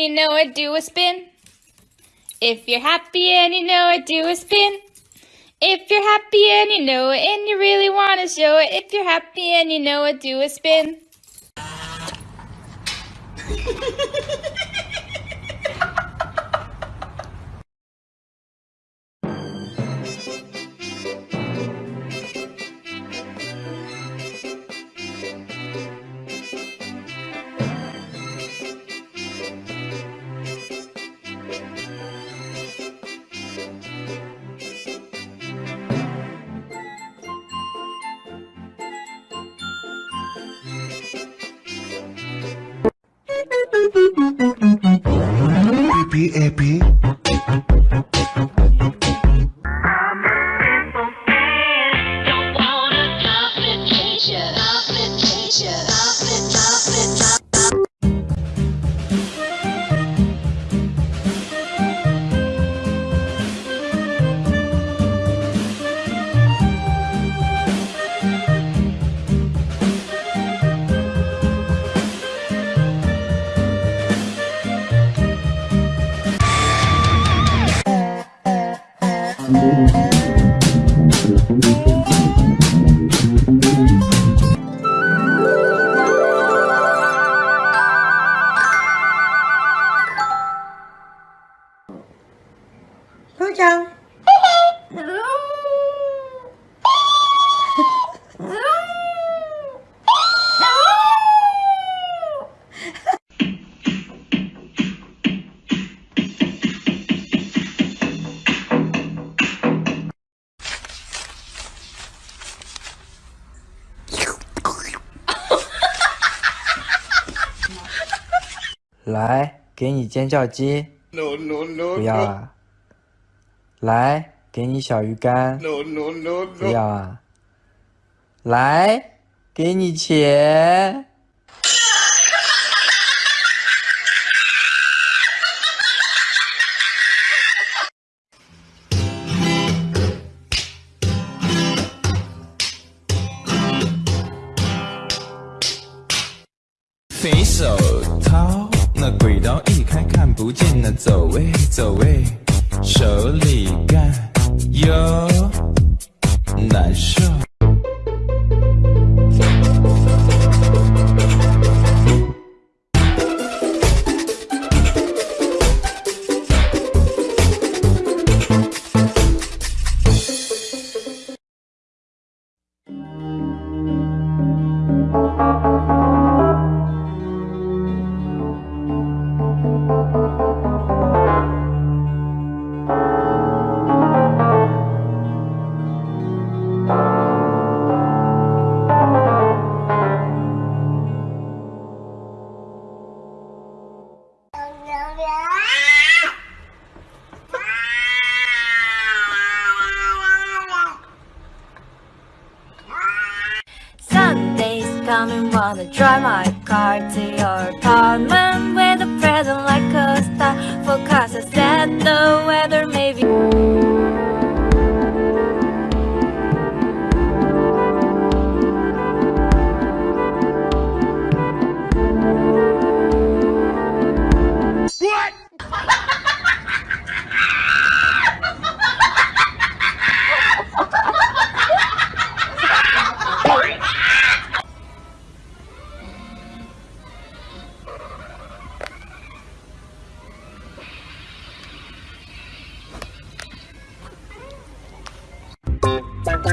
and you know it, do a spin. If you're happy and you know it, do a spin. If you're happy and you know it and you really want to show it, if you're happy and you know it, do a spin. happy. Hương 来，给你尖叫鸡。”“No no no。”“不要啊。”“来，给你小鱼干。”“No no no。”“不要啊。”“来，给你钱。”走位走位，手里干哟难受。Wanna drive my car to your apartment with a present like a star. Forecast has said the weather may be. Good,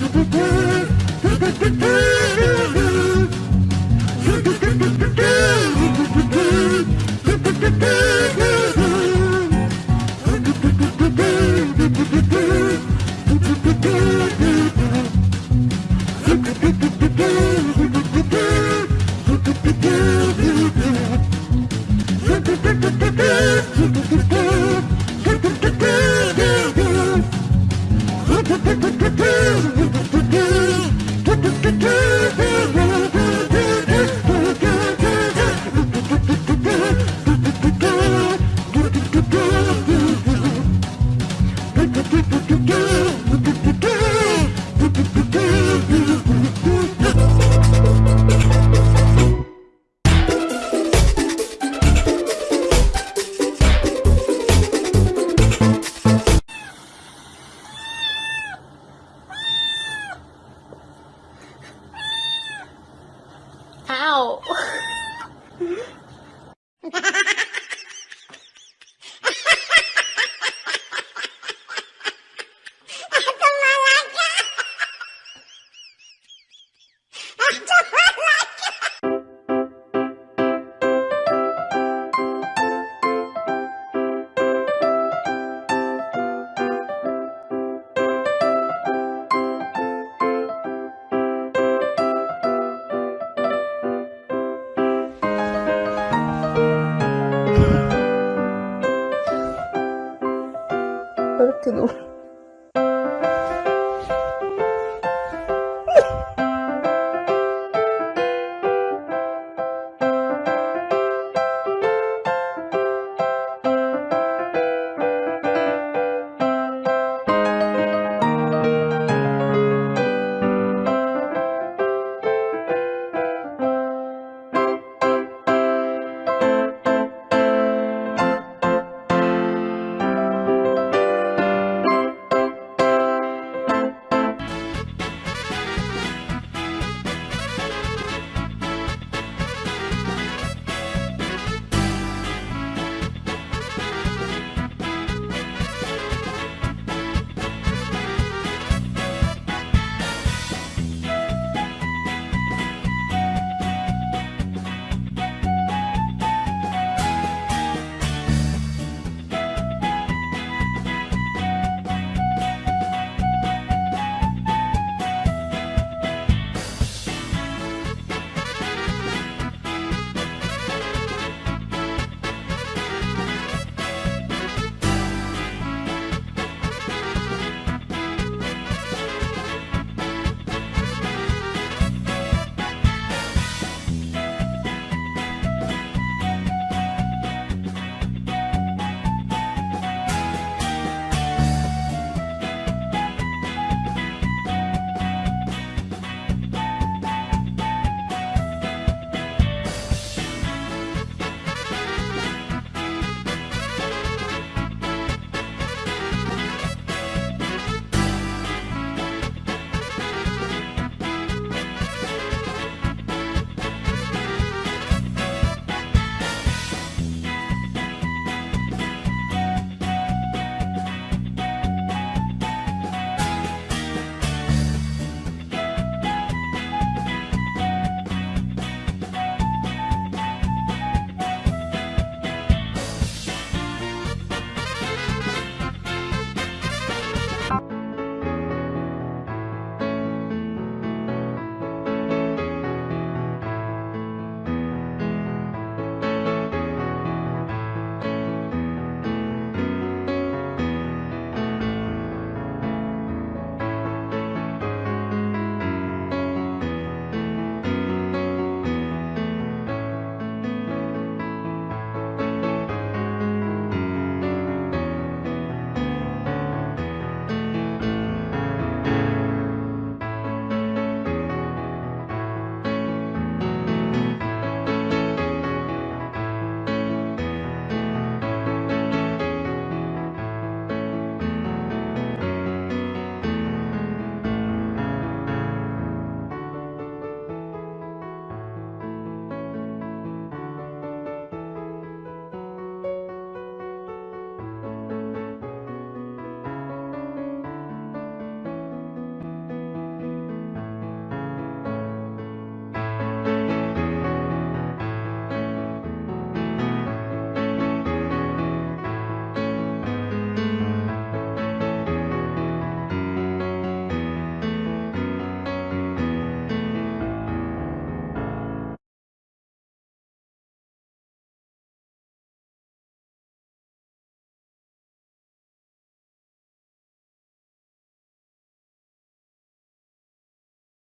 good. Ha ha ha ha!